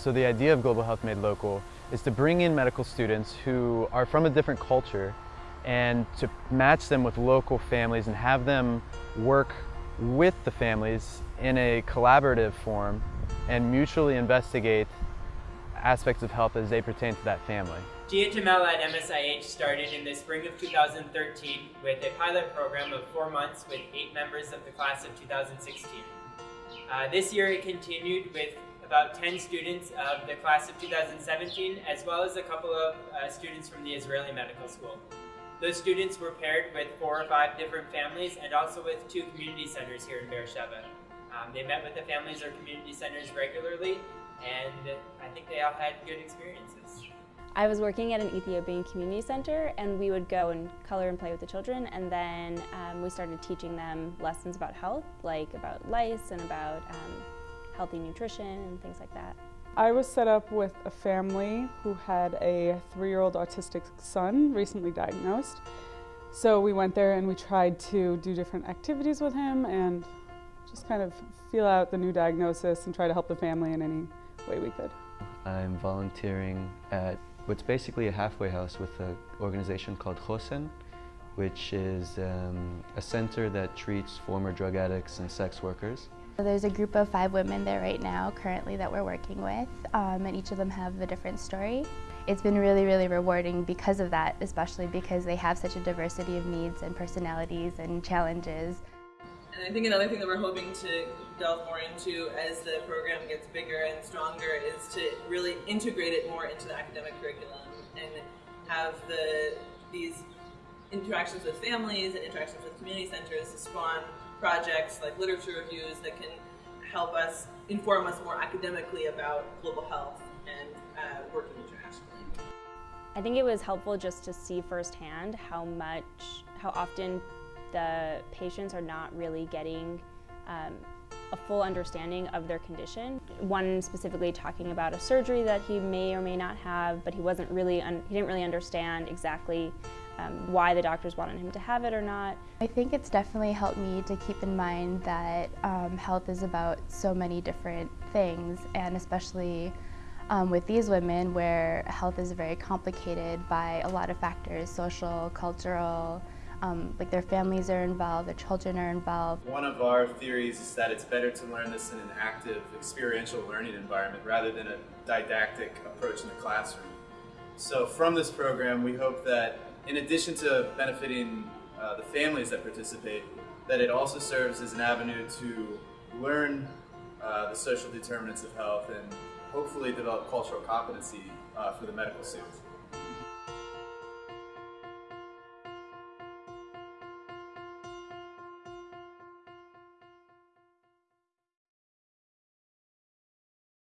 So the idea of Global Health Made Local is to bring in medical students who are from a different culture and to match them with local families and have them work with the families in a collaborative form and mutually investigate aspects of health as they pertain to that family. GHML at MSIH started in the spring of 2013 with a pilot program of four months with eight members of the class of 2016. Uh, this year it continued with about 10 students of the class of 2017 as well as a couple of uh, students from the Israeli Medical School. Those students were paired with four or five different families and also with two community centers here in Beersheba. Um, they met with the families or community centers regularly and I think they all had good experiences. I was working at an Ethiopian community center and we would go and color and play with the children and then um, we started teaching them lessons about health, like about lice and about um, healthy nutrition and things like that. I was set up with a family who had a three-year-old autistic son recently diagnosed. So we went there and we tried to do different activities with him and just kind of feel out the new diagnosis and try to help the family in any way we could. I'm volunteering at what's basically a halfway house with an organization called Chosen, which is um, a center that treats former drug addicts and sex workers. There's a group of five women there right now currently that we're working with um, and each of them have a different story. It's been really, really rewarding because of that, especially because they have such a diversity of needs and personalities and challenges. And I think another thing that we're hoping to delve more into as the program gets bigger and stronger is to really integrate it more into the academic curriculum and have the these interactions with families and interactions with community centers to spawn projects like literature reviews that can help us inform us more academically about global health and uh, working internationally. I think it was helpful just to see firsthand how much, how often the patients are not really getting um, a full understanding of their condition. One specifically talking about a surgery that he may or may not have, but he wasn't really, he didn't really understand exactly um, why the doctors wanted him to have it or not. I think it's definitely helped me to keep in mind that um, health is about so many different things and especially um, with these women where health is very complicated by a lot of factors, social, cultural, um, like their families are involved, their children are involved. One of our theories is that it's better to learn this in an active, experiential learning environment rather than a didactic approach in the classroom. So from this program, we hope that in addition to benefiting uh, the families that participate, that it also serves as an avenue to learn uh, the social determinants of health and hopefully develop cultural competency uh, for the medical students.